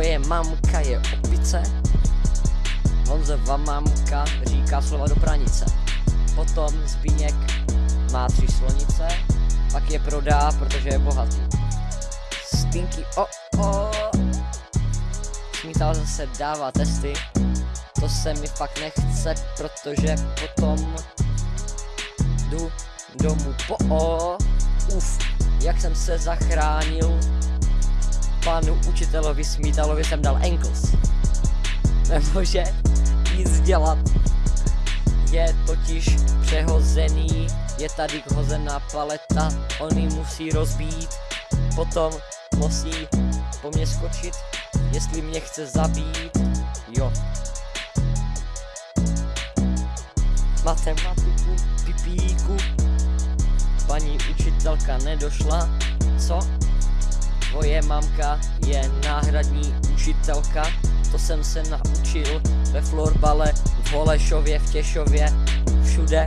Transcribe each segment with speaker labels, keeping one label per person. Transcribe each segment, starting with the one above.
Speaker 1: Majka je opice, Honzova mamka říká slova do pranice. Potom Zbíněk má tři slonice, pak je prodá, protože je bohatý. Stinky, o, o, Smítal zase dává testy, to se mi fakt nechce, protože potom jdu domů po o, uf, jak jsem se zachránil, panu učitelovi Smítalovi jsem dal ankles. Nemůže nic dělat. Je totiž přehozený, je tady hozená paleta, on ji musí rozbít, potom musí po mně skočit, jestli mě chce zabít, jo. Matematiku, pipíku, paní učitelka nedošla, mamka je náhradní učitelka, to jsem se naučil ve florbale, v Holešově, v Těšově, všude.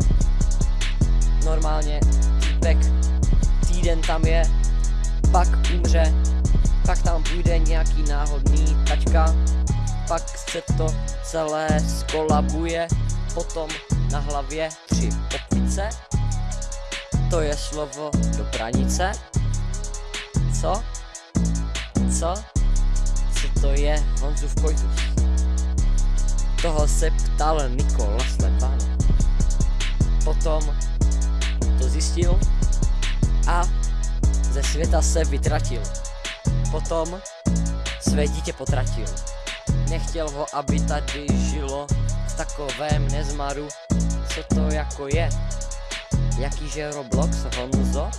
Speaker 1: Normálně týpek týden tam je, pak umře, pak tam půjde nějaký náhodný tačka, pak se to celé skolabuje, potom na hlavě tři opice, to je slovo do pranice, co? Co? Co to je Honzův koitus? Toho se ptal Nikola Slepan. Potom to zjistil a ze světa se vytratil. Potom své dítě potratil. Nechtěl ho, aby tady žilo v takovém nezmaru. Co to jako je? Jakýže Roblox, Honzo?